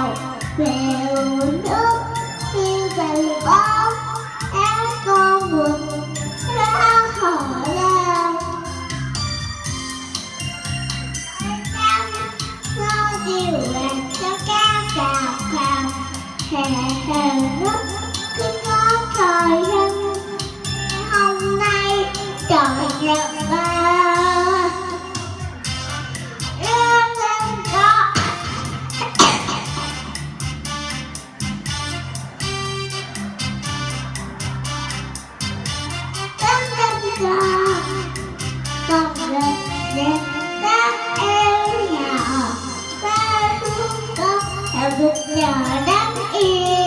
đào đều nước như dày bó nhỏ đang yêu